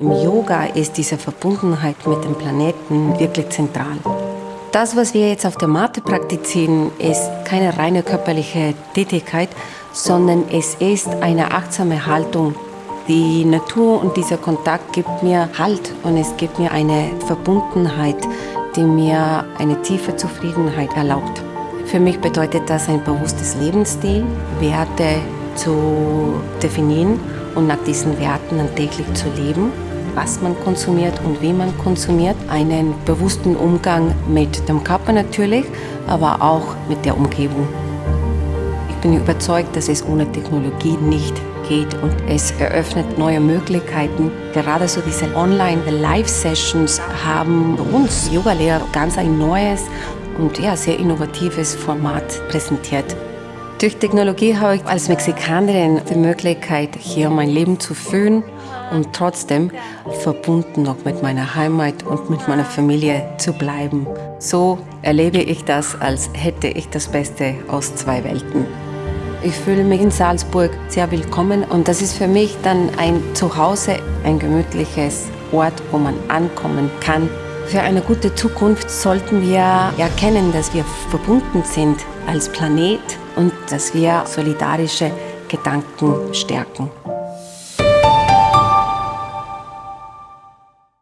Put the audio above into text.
Im Yoga ist diese Verbundenheit mit dem Planeten wirklich zentral. Das, was wir jetzt auf der Matte praktizieren, ist keine reine körperliche Tätigkeit, sondern es ist eine achtsame Haltung. Die Natur und dieser Kontakt gibt mir Halt und es gibt mir eine Verbundenheit, die mir eine tiefe Zufriedenheit erlaubt. Für mich bedeutet das ein bewusstes Lebensstil, Werte zu definieren und nach diesen Werten dann täglich zu leben, was man konsumiert und wie man konsumiert. Einen bewussten Umgang mit dem Körper natürlich, aber auch mit der Umgebung. Ich bin überzeugt, dass es ohne Technologie nicht geht und es eröffnet neue Möglichkeiten. Gerade so diese Online-Live-Sessions haben uns Yogalehrer ganz ein neues und ja, sehr innovatives Format präsentiert. Durch Technologie habe ich als Mexikanerin die Möglichkeit, hier mein Leben zu führen und trotzdem verbunden noch mit meiner Heimat und mit meiner Familie zu bleiben. So erlebe ich das, als hätte ich das Beste aus zwei Welten. Ich fühle mich in Salzburg sehr willkommen und das ist für mich dann ein Zuhause, ein gemütliches Ort, wo man ankommen kann. Für eine gute Zukunft sollten wir erkennen, dass wir verbunden sind als Planet und dass wir solidarische Gedanken stärken.